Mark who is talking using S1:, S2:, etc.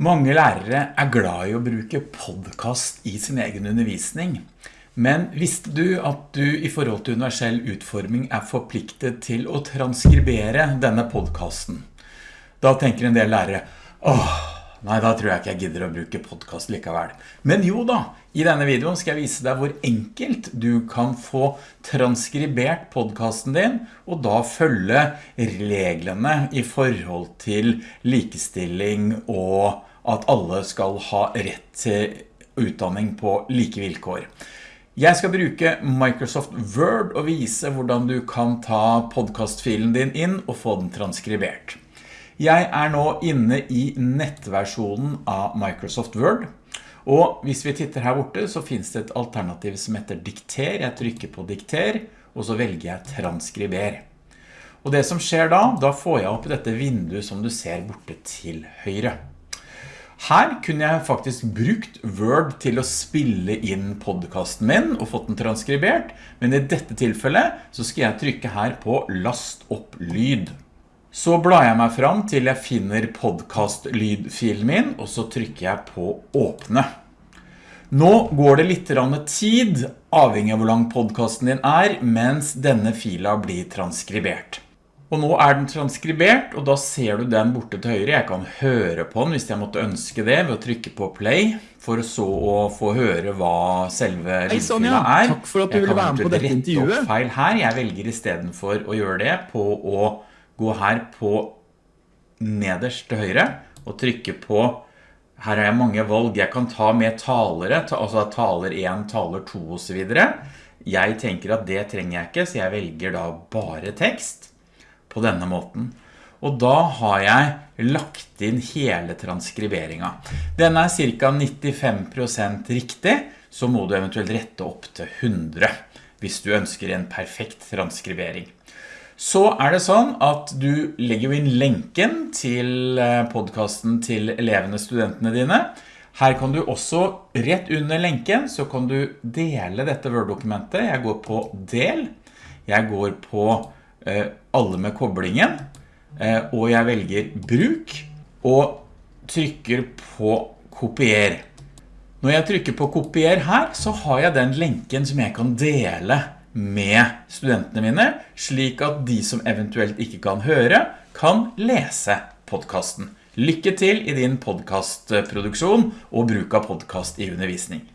S1: Mange lærere er glad i å bruke podcast i sin egen undervisning. Men visste du at du i forhold til universell utforming er forpliktet til å transkribere denne podcasten? Da tenker en del lærere, åh, nei da tror jeg ikke jeg gidder å bruke podcast likevel. Men jo da, i denne videoen skal jeg vise deg hvor enkelt du kan få transkribert podcasten din, og da følge reglene i forhold til likestilling og at alle skal ha rett til utdanning på like vilkår. Jeg skal bruke Microsoft Word og vise hvordan du kan ta podcastfilen din inn og få den transkribert. Jeg er nå inne i nettversjonen av Microsoft Word, og hvis vi titter her borte så finnes det et alternativ som heter dikter. Jeg trykker på dikter, og så velger jeg transkriber. Og det som skjer da, da får jeg opp dette vinduet som du ser borte til høyre. Her kunne jeg faktisk brukt Word til å spille inn podcasten min og fått den transkribert, men i dette tilfellet så skal jeg trykke her på last opp lyd. Så blar jeg meg fram til jeg finner podcast-lydfilen min, og så trykker jeg på åpne. Nå går det litt tid, avhengig av hvor lang podcasten din er, mens denne fila blir transkribert. Og nå er den transkribert, og da ser du den borte til høyre. Jeg kan høre på den hvis jeg måtte ønske det ved å trykke på play, for så å få høre hva selve lydfila er.
S2: Takk for at du ville være med på dette intervjuet.
S1: Jeg kan rette feil her. Jeg velger i stedet for å gjøre det på å gå her på nederst til høyre og trykke på her har jeg mange valg. Jeg kan ta med talere, altså taler 1, taler 2 og så videre. Jeg tenker at det trenger jeg ikke, så jeg velger da bare tekst på denne måten. Og da har jeg lagt inn hele transkriberingen. Den er cirka 95% riktig, så må du eventuelt rette opp til 100 hvis du ønsker en perfekt transkribering. Så er det sånn at du legger inn lenken til eh, podcasten til elevene, studentene dine. Her kan du også, rett under lenken, så kan du dele dette Word-dokumentet. Jeg går på del, jeg går på alle med koblingen, eh, og jeg velger bruk, og trykker på kopier. Når jeg trykker på kopier her, så har jeg den lenken som jeg kan dele med studentene mine, slik at de som eventuelt ikke kan høre, kan lese podcasten. Lykke til i din podcastproduksjon og bruk av podcast i undervisning.